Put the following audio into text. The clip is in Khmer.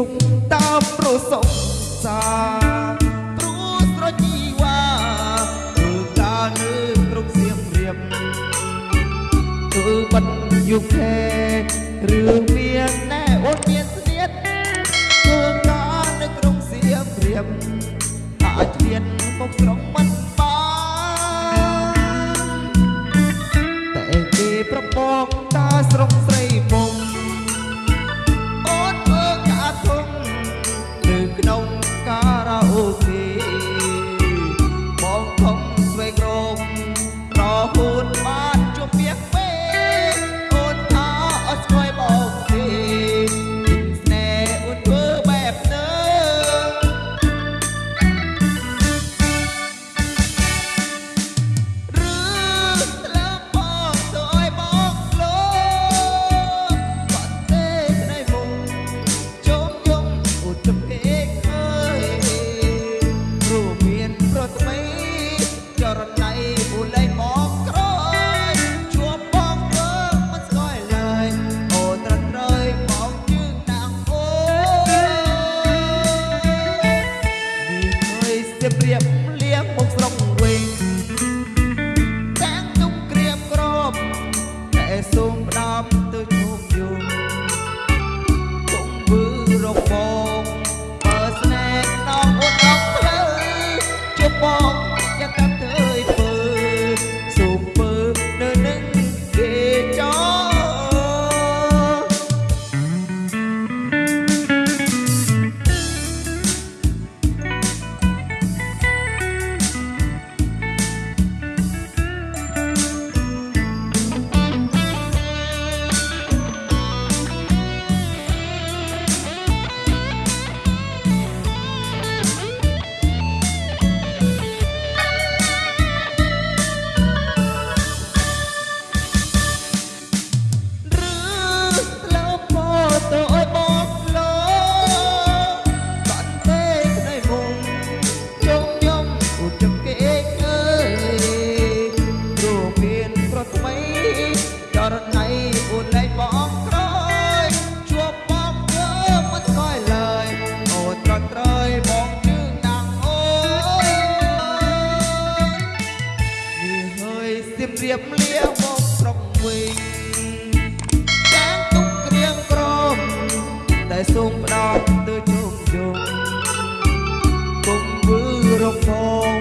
រូបតាមប្រសពសាព្រោះស្រជីវ៉ារូបតាលើគ្រប់សៀមរៀបគឺបាត់យុគេរឿងមានណែអូនមានស្នៀតធ្វើការនៅក្រុងសៀមរៀបអាចធៀនមកស្រុកមិនបានតែគេប្រពងតាស្រុកស្រី សូមផ្ដោតទៅជុំជុំគុំវឺរកផង